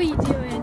What are you doing?